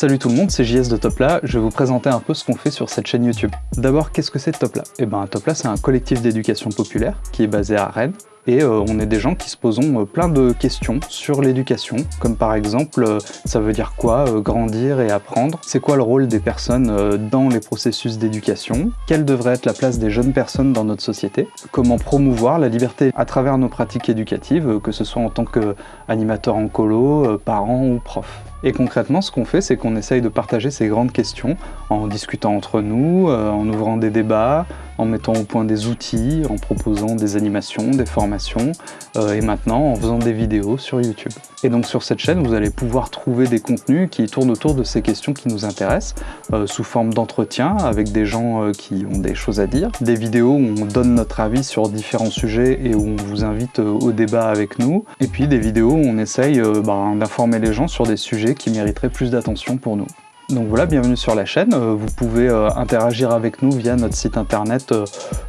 Salut tout le monde, c'est JS de Topla, je vais vous présenter un peu ce qu'on fait sur cette chaîne YouTube. D'abord, qu'est-ce que c'est Topla? Eh ben Topla c'est un collectif d'éducation populaire qui est basé à Rennes, et euh, on est des gens qui se posons euh, plein de questions sur l'éducation, comme par exemple, euh, ça veut dire quoi grandir et apprendre? C'est quoi le rôle des personnes dans les processus d'éducation? Quelle devrait être la place des jeunes personnes dans notre société? Comment promouvoir la liberté à travers nos pratiques éducatives, que ce soit en tant qu'animateur en colo, parent ou prof? Et concrètement, ce qu'on fait, c'est qu'on essaye de partager ces grandes questions en discutant entre nous, en ouvrant des débats, en mettant au point des outils, en proposant des animations, des formations, euh, et maintenant en faisant des vidéos sur YouTube. Et donc sur cette chaîne, vous allez pouvoir trouver des contenus qui tournent autour de ces questions qui nous intéressent, euh, sous forme d'entretien avec des gens euh, qui ont des choses à dire, des vidéos où on donne notre avis sur différents sujets et où on vous invite au débat avec nous, et puis des vidéos où on essaye ben, d'informer les gens sur des sujets qui mériteraient plus d'attention pour nous. Donc voilà, bienvenue sur la chaîne. Euh, vous pouvez euh, interagir avec nous via notre site internet euh,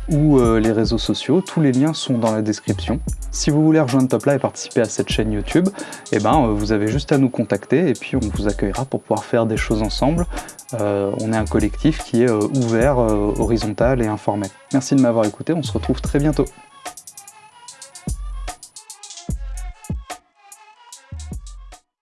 ou les réseaux sociaux. Tous les liens sont dans la description. Si vous voulez rejoindre Topla et participer à cette chaîne YouTube, eh ben, vous avez juste à nous contacter et puis on vous accueillera pour pouvoir faire des choses ensemble. on est un collectif qui est ouvert, horizontal et informel. Merci de m'avoir écouté, on se retrouve très bientôt.